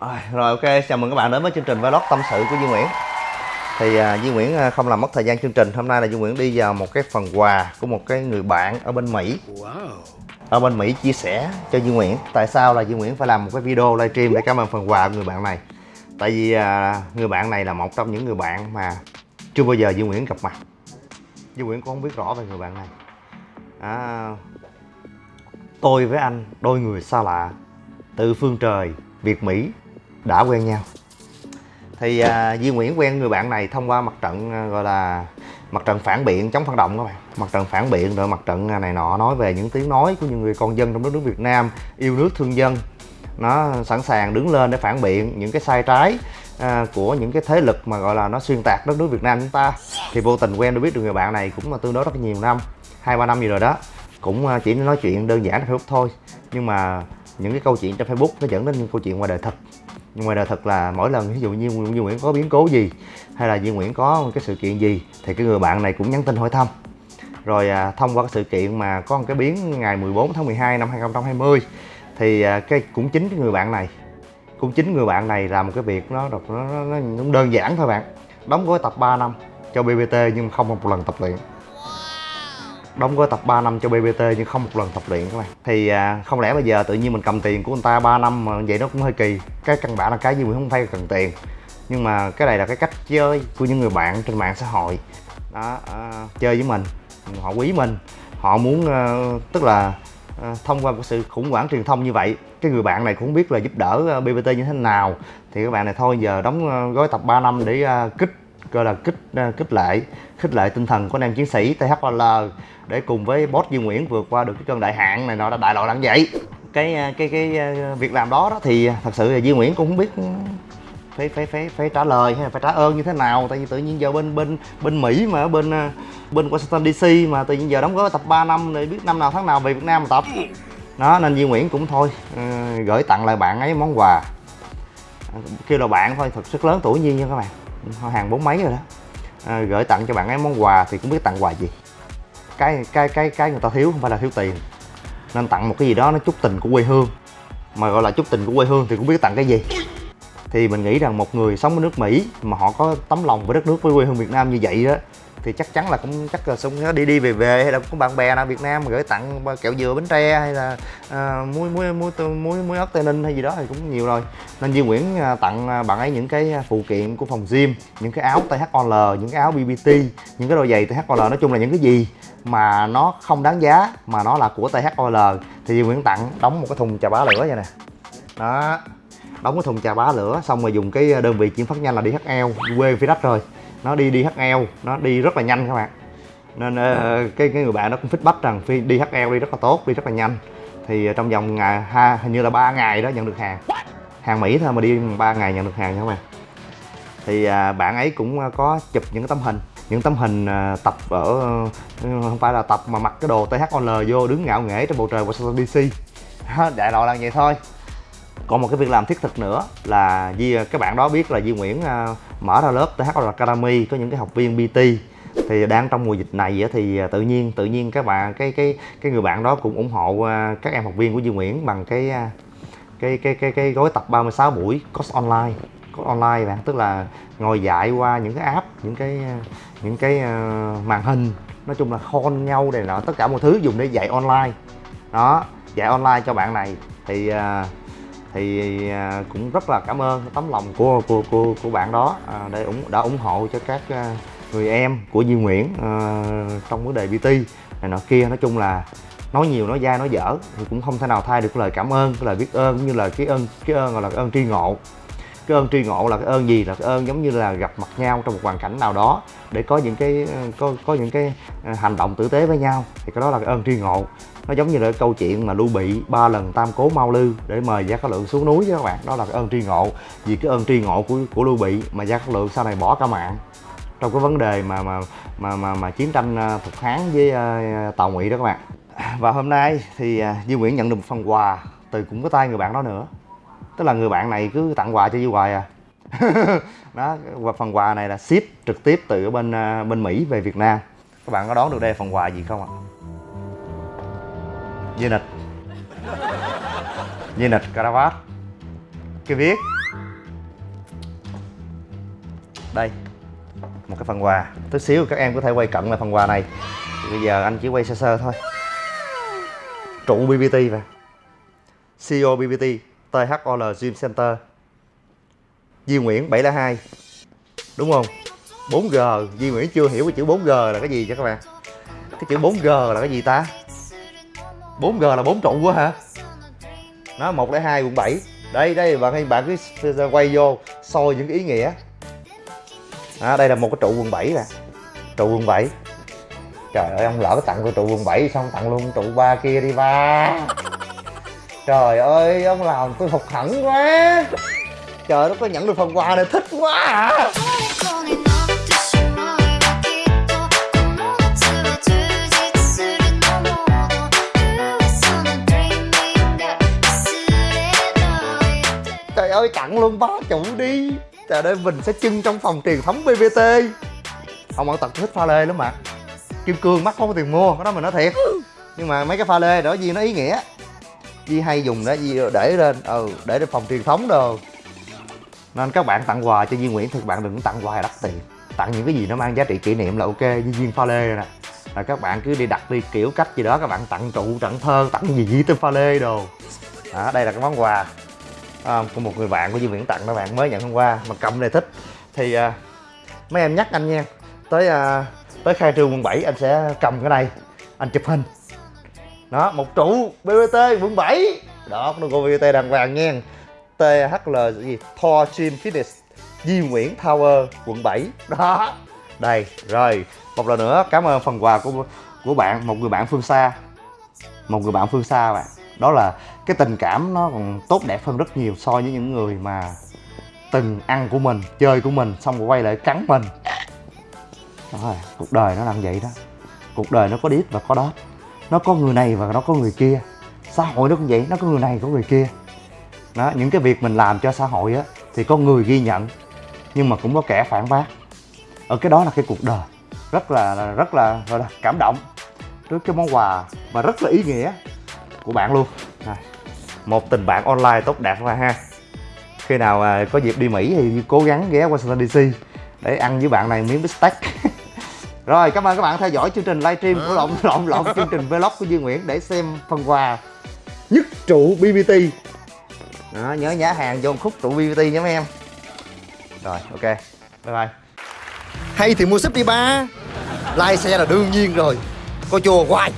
À, rồi ok, chào mừng các bạn đến với chương trình vlog tâm sự của Duy Nguyễn. Thì à, Duy Nguyễn à, không làm mất thời gian chương trình. Hôm nay là Duy Nguyễn đi vào một cái phần quà của một cái người bạn ở bên Mỹ. Ở bên Mỹ chia sẻ cho Duy Nguyễn. Tại sao là Duy Nguyễn phải làm một cái video livestream để cảm ơn phần quà của người bạn này? Tại vì à, người bạn này là một trong những người bạn mà chưa bao giờ Duy Nguyễn gặp mặt. Duy Nguyễn cũng không biết rõ về người bạn này. À, Tôi với anh, đôi người xa lạ Từ phương trời, Việt Mỹ đã quen nhau. Thì à, Duy Nguyễn quen người bạn này thông qua mặt trận à, gọi là mặt trận phản biện chống phản động các bạn. Mặt trận phản biện rồi mặt trận à, này nọ nói về những tiếng nói của những người con dân trong đất nước Việt Nam yêu nước thương dân. Nó sẵn sàng đứng lên để phản biện những cái sai trái à, của những cái thế lực mà gọi là nó xuyên tạc đất nước Việt Nam chúng ta. Thì vô tình quen được biết được người bạn này cũng là tương đối rất nhiều năm hai ba năm gì rồi đó. Cũng à, chỉ nói chuyện đơn giản trên Facebook thôi. Nhưng mà những cái câu chuyện trên Facebook nó dẫn đến những câu chuyện ngoài đời thật nhưng ngoài đời thật là mỗi lần ví dụ như Duy Nguyễn có biến cố gì hay là Duy Nguyễn có một cái sự kiện gì thì cái người bạn này cũng nhắn tin hỏi thăm. Rồi à, thông qua cái sự kiện mà có một cái biến ngày 14 tháng 12 năm 2020 thì à, cái cũng chính cái người bạn này cũng chính người bạn này làm một cái việc nó nó, nó, nó, nó đơn giản thôi bạn. Đóng gói tập 3 năm cho BBT nhưng không một lần tập luyện đóng gói tập 3 năm cho BBT nhưng không một lần tập luyện các bạn. Thì à, không lẽ bây giờ tự nhiên mình cầm tiền của người ta 3 năm mà vậy nó cũng hơi kỳ. Cái căn bản là cái gì mình không phải cần tiền. Nhưng mà cái này là cái cách chơi của những người bạn trên mạng xã hội. Đó à, chơi với mình họ quý mình. Họ muốn à, tức là à, thông qua một sự khủng hoảng truyền thông như vậy cái người bạn này cũng không biết là giúp đỡ ờ, BBT như thế nào. Thì các bạn này thôi giờ đóng gói tập 3 năm để à, kích gọi là kích à, kích lệ, khích lệ tinh thần của anh em chiến sĩ THL để cùng với boss Duy Nguyễn vượt qua được cái cơn đại hạn này nọ đã đại loại là vậy. Cái à, cái cái à, việc làm đó đó thì thật sự là Duy Nguyễn cũng không biết phải phải phải phải trả lời hay là phải trả ơn như thế nào. Tại vì tự nhiên giờ bên bên bên Mỹ mà ở bên bên Washington DC mà tự nhiên giờ đóng gói tập 3 năm để biết năm nào tháng nào về Việt Nam mà tập. Nó nên Duy Nguyễn cũng thôi gửi tặng lại bạn ấy món quà. Kêu là bạn thôi, thật sức lớn tuổi nhiên nha các bạn hàng bốn mấy rồi đó. À, gửi tặng cho bạn ấy món quà thì cũng biết tặng quà gì. Cái cái cái cái người ta thiếu không phải là thiếu tiền. Nên tặng một cái gì đó nó chút tình của quê hương. Mà gọi là chút tình của quê hương thì cũng biết tặng cái gì. Thì mình nghĩ rằng một người sống ở nước Mỹ mà họ có tấm lòng với đất nước với quê hương Việt Nam như vậy đó thì chắc chắn là cũng chắc là sống đi đi về về hay là có bạn bè nào Việt Nam mà gửi tặng kẹo dừa bánh tre hay là à, muối muối muối muối muối ớt tây ninh hay gì đó thì cũng nhiều rồi. Nên Duy Nguyễn à, tặng à, bạn ấy những cái phụ kiện của phòng gym những cái áo THOL những cái áo BBT những cái đôi giày THOL nói chung là những cái gì mà nó không đáng giá mà nó là của THOL thì Duy Nguyễn tặng đóng một cái thùng trà bá lửa vậy nè. Đó đóng cái thùng trà bá lửa xong rồi dùng cái đơn vị chuyển phát nhanh là DHL quê phía đất rồi nó đi DHL nó đi rất là nhanh các bạn. Nên uh, cái cái người bạn nó cũng feedback rằng phi DHL đi rất là tốt đi rất là nhanh. Thì trong vòng ngày ha hình như là ba ngày đó nhận được hàng. Hàng Mỹ thôi mà đi 3 ngày nhận được hàng nha các bạn. Thì uh, bạn ấy cũng có chụp những cái tấm hình những tấm hình tập ở không phải là tập mà mặc cái đồ THOL vô đứng ngạo nghễ trên bầu trời Washington DC đại loại là vậy thôi còn một cái việc làm thiết thực nữa là Di các bạn đó biết là Di Nguyễn uh, mở ra lớp THL Academy có những cái học viên BT thì đang trong mùa dịch này thì à, tự nhiên tự nhiên các bạn cái cái cái người bạn đó cũng ủng hộ à, các em học viên của Duy Nguyễn bằng cái cái cái cái cái gói tập 36 buổi course online. Course online bạn tức là ngồi dạy qua những cái app những cái những cái màn hình. Nói chung là khôn nhau này nọ tất cả mọi thứ dùng để dạy online. Đó dạy online cho bạn này. Thì thì à, cũng rất là cảm ơn tấm lòng của của của, của bạn đó. À, để ủng đã ủng hộ cho các à, người em của Duy Nguyễn à, trong vấn đề BT này nọ kia. Nói chung là nói nhiều nói dai nói dở thì cũng không thể nào thay được lời cảm ơn cái lời biết ơn cũng như là cái ơn cái ơn gọi là cái ơn tri ngộ cái ơn tri ngộ là cái ơn gì? Là cái ơn giống như là gặp mặt nhau trong một hoàn cảnh nào đó để có những cái ờ, có có những cái ờ, hành động tử tế với nhau. Thì cái đó là cái ơn tri ngộ. Nó giống như là cái câu chuyện mà lưu bị ba lần tam cố mau lư để mời gia cát lượng xuống núi với các bạn. Đó là cái ơn tri ngộ. Vì cái ơn tri ngộ của của lưu bị mà gia cát lượng sau này bỏ cả mạng. Trong cái vấn đề mà mà mà mà, mà chiến tranh ờ, thục hán với uh, tàu ngụy đó các bạn. Và hôm nay thì uh, Duy Nguyễn nhận được một phần quà từ cũng có tay người bạn đó nữa tức là người bạn này cứ tặng quà cho Duy hoài à. Đó và phần quà này là ship trực tiếp từ bên à, bên Mỹ về Việt Nam. Các bạn có đoán được đây phần quà gì không ạ? Dây nịch. Dây nịch caravat. Cái viết. Đây, một cái phần quà. Tí xíu các em có thể quay cận là phần quà này. Thì bây giờ anh chỉ quay sơ sơ thôi. Trụ BBT và CEO BBT THOL Gym Center. Duy Nguyễn 702 đúng không? 4G Duy Nguyễn chưa hiểu cái chữ 4G là cái gì cho các bạn? Cái chữ 4G là cái gì ta? 4G là 4 trụ quá hả? Nó 102 quận 7 đây đây bạn bạn cứ quay vô soi những cái ý nghĩa. À, đây là một cái trụ quận 7 nè. Trụ quận 7 trời ơi ông lỡ tặng tôi trụ quận 7 xong tặng luôn trụ ba kia đi ba trời ơi, ông làm tôi phục hẳn quá. Trời nó có nhận được phần quà này, thích quá à. Trời ơi, tặng luôn bá chủ đi. Trời ơi, mình sẽ trưng trong phòng truyền thống bbt ông ăn tật thích pha lê lắm mà. Kim cương mắc không có tiền mua, cái đó mình nói thiệt. Nhưng mà mấy cái pha lê đó gì nó ý nghĩa? Di hay dùng đó Di để lên ừ để lên phòng truyền thống đồ. Nên các bạn tặng quà cho Duy Nguyễn thì các bạn đừng tặng quà đắt tiền. Tặng những cái gì nó mang giá trị kỷ niệm là ok như viên pha lê nè. Là các bạn cứ đi đặt đi kiểu cách gì đó các bạn tặng trụ tặng thơ tặng gì gì tới pha lê đồ. Đó đây là cái món quà à, của một người bạn của Duy Nguyễn tặng các bạn mới nhận hôm qua mà cầm này thích. Thì à, mấy em nhắc anh nha tới à, tới khai trương quận 7 anh sẽ cầm cái này anh chụp hình đó, một trụ BBT quận 7 đó logo BBT đàng hoàng nha. THL gì? Thor Gym Fitness, Di Nguyễn Tower, quận 7 đó. Đây, rồi. Một lần nữa, cảm ơn phần quà của của bạn, một người bạn phương xa. Một người bạn phương xa bạn. Đó là cái tình cảm nó còn tốt đẹp hơn rất nhiều so với những người mà từng ăn của mình, chơi của mình, xong rồi quay lại cắn mình. Rồi cuộc đời nó làm vậy đó. Cuộc đời nó có đít và có đót nó có người này và nó có người kia. Xã hội nó cũng vậy nó có người này có người kia. Đó những cái việc mình làm cho xã hội á thì có người ghi nhận nhưng mà cũng có kẻ phản bác. Ở cái đó là cái cuộc đời. Rất là rất là gọi là cảm động trước cái món quà mà rất là ý nghĩa của bạn luôn. Một tình bạn online tốt đẹp mà ha. Khi nào à, có dịp đi Mỹ thì cố gắng ghé Washington DC để ăn với bạn này miếng bít tết rồi cảm ơn các bạn theo dõi chương trình livestream của lộn lộn lộn chương trình vlog của Duy Nguyễn để xem phần quà nhất trụ BBT đó, nhớ nhá hàng vô một khúc trụ BBT nhé mấy em. Rồi ok. Bye bye. Hay thì mua súp đi ba. Like xe là đương nhiên rồi. Coi chùa hoài